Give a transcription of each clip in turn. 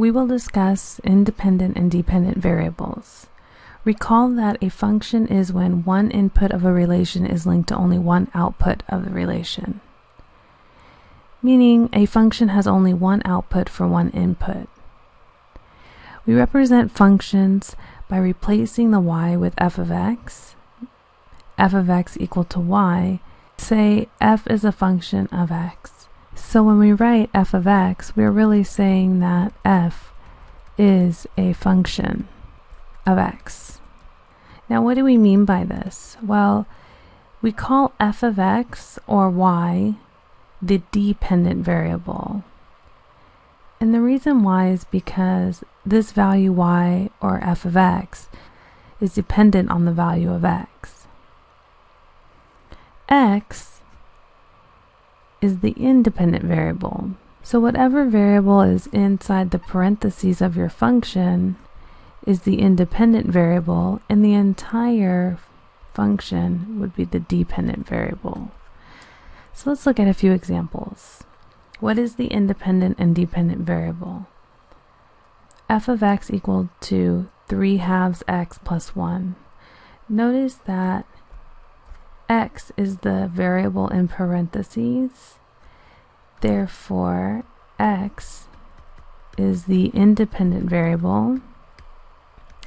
we will discuss independent and dependent variables. Recall that a function is when one input of a relation is linked to only one output of the relation, meaning a function has only one output for one input. We represent functions by replacing the y with f of x, f of x equal to y, say f is a function of x. So when we write f of x, we're really saying that f is a function of x. Now what do we mean by this? Well, we call f of x or y the dependent variable. And the reason why is because this value y or f of x is dependent on the value of x. x is the independent variable. So whatever variable is inside the parentheses of your function is the independent variable and the entire function would be the dependent variable. So let's look at a few examples. What is the independent and dependent variable? f of x equal to 3 halves x plus 1. Notice that x is the variable in parentheses. Therefore, x is the independent variable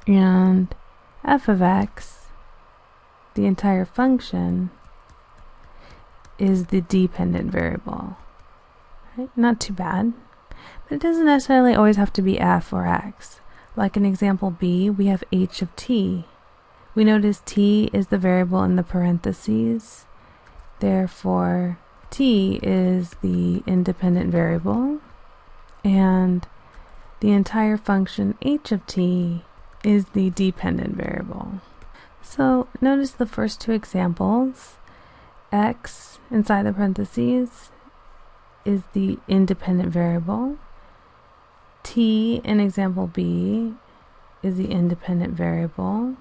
and f of x, the entire function, is the dependent variable. Right? Not too bad. But it doesn't necessarily always have to be f or x. Like in example b, we have h of t. We notice t is the variable in the parentheses. Therefore, t is the independent variable. And the entire function h of t is the dependent variable. So notice the first two examples. x inside the parentheses is the independent variable. T in example B is the independent variable.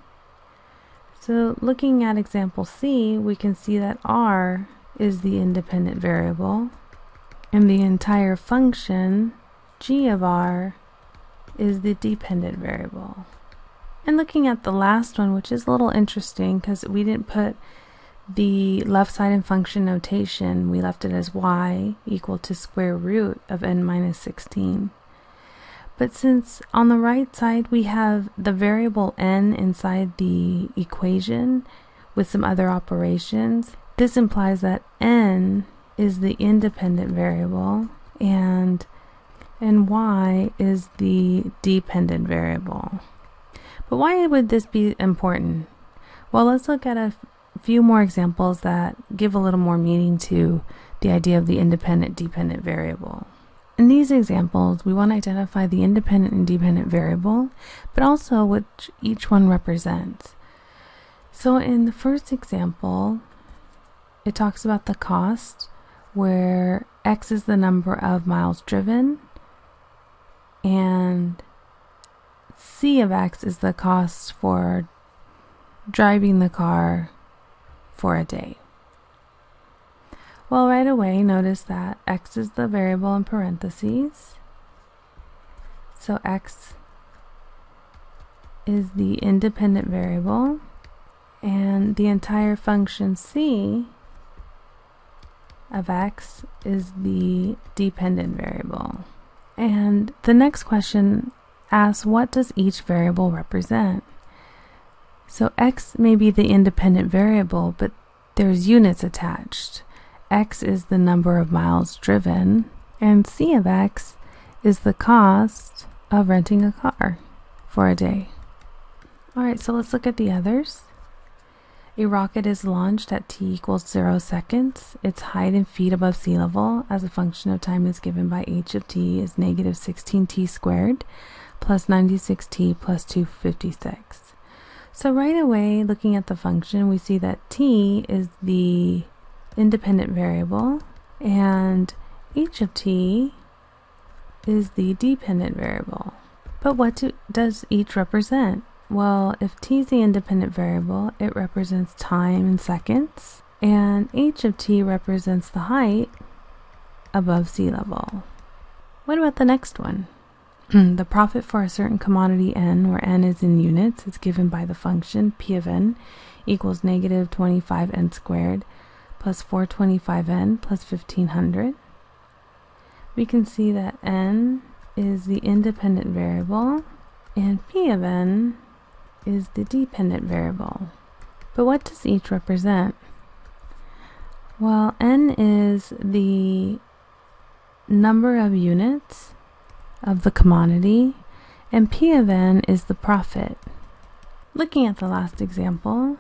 So looking at example C, we can see that R is the independent variable and the entire function g of r is the dependent variable. And looking at the last one, which is a little interesting because we didn't put the left side in function notation, we left it as y equal to square root of n minus 16. But since on the right side we have the variable n inside the equation with some other operations, this implies that n is the independent variable and and y is the dependent variable. But why would this be important? Well, let's look at a few more examples that give a little more meaning to the idea of the independent dependent variable. In these examples, we want to identify the independent and dependent variable, but also what each one represents. So in the first example, it talks about the cost, where x is the number of miles driven, and c of x is the cost for driving the car for a day. Well, right away, notice that x is the variable in parentheses. So x is the independent variable, and the entire function c of x is the dependent variable. And the next question asks what does each variable represent? So x may be the independent variable, but there's units attached. x is the number of miles driven, and c of x is the cost of renting a car for a day. Alright, so let's look at the others. A rocket is launched at t equals 0 seconds. Its height in feet above sea level as a function of time is given by h of t is negative 16t squared plus 96t plus 256. So right away, looking at the function, we see that t is the independent variable and h of t is the dependent variable. But what do, does each represent? Well, if t is the independent variable, it represents time in seconds, and h of t represents the height above sea level. What about the next one? the profit for a certain commodity n, where n is in units, is given by the function p of n equals negative 25n squared plus 425n plus 1500. We can see that n is the independent variable and p of n is the dependent variable. But what does each represent? Well, n is the number of units of the commodity, and P of n is the profit. Looking at the last example,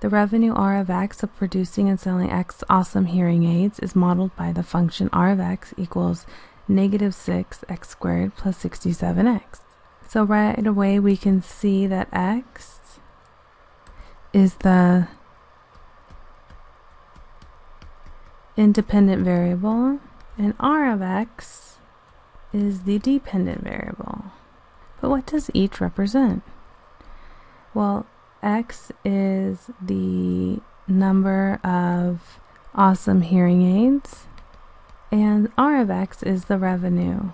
the revenue R of x of producing and selling x awesome hearing aids is modeled by the function R of x equals negative 6 x squared plus 67x. So right away we can see that x is the independent variable and R of x is the dependent variable. But what does each represent? Well, x is the number of awesome hearing aids, and R of x is the revenue.